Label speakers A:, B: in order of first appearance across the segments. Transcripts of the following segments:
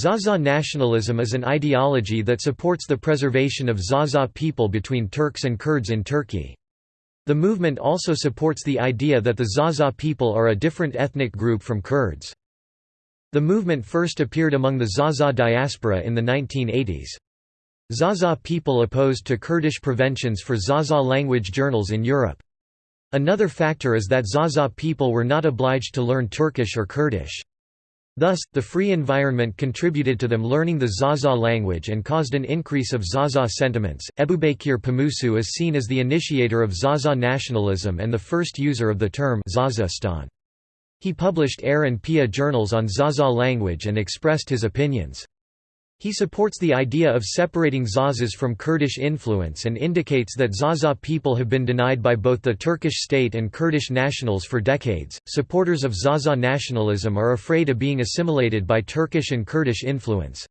A: Zaza nationalism is an ideology that supports the preservation of Zaza people between Turks and Kurds in Turkey. The movement also supports the idea that the Zaza people are a different ethnic group from Kurds. The movement first appeared among the Zaza diaspora in the 1980s. Zaza people opposed to Kurdish preventions for Zaza language journals in Europe. Another factor is that Zaza people were not obliged to learn Turkish or Kurdish. Thus, the free environment contributed to them learning the Zaza language and caused an increase of Zaza sentiments. Ebubekir Pamukçu is seen as the initiator of Zaza nationalism and the first user of the term Zazastan. He published Ayre and Piya journals on Zaza language and expressed his opinions. He supports the idea of separating Zazas from Kurdish influence and indicates that Zaza people have been denied by both the Turkish state and Kurdish nationals for decades. Supporters of Zaza nationalism are afraid of being assimilated by Turkish and Kurdish influence.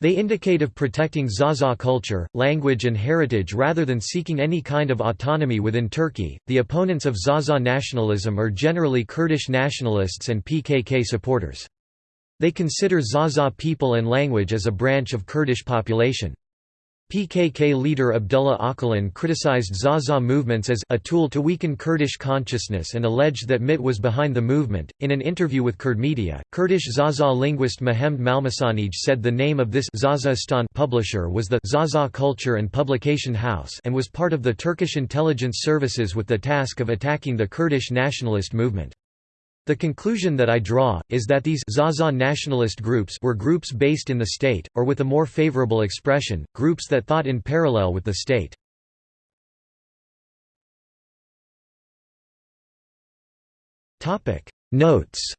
A: They indicate of protecting Zaza culture, language, and heritage rather than seeking any kind of autonomy within Turkey. The opponents of Zaza nationalism are generally Kurdish nationalists and PKK supporters. They consider Zaza people and language as a branch of Kurdish population. PKK leader Abdullah Öcalan criticized Zaza movements as a tool to weaken Kurdish consciousness and alleged that MIT was behind the movement. In an interview with Kurd media, Kurdish Zaza linguist Mehmed Malmîsanij said the name of this Zazastan publisher was the Zaza Culture and Publication House and was part of the Turkish intelligence services with the task of attacking the Kurdish nationalist movement. The conclusion that I draw, is that these Zaza nationalist groups were groups based in the state, or with a more favorable expression, groups that thought in parallel with the state. Notes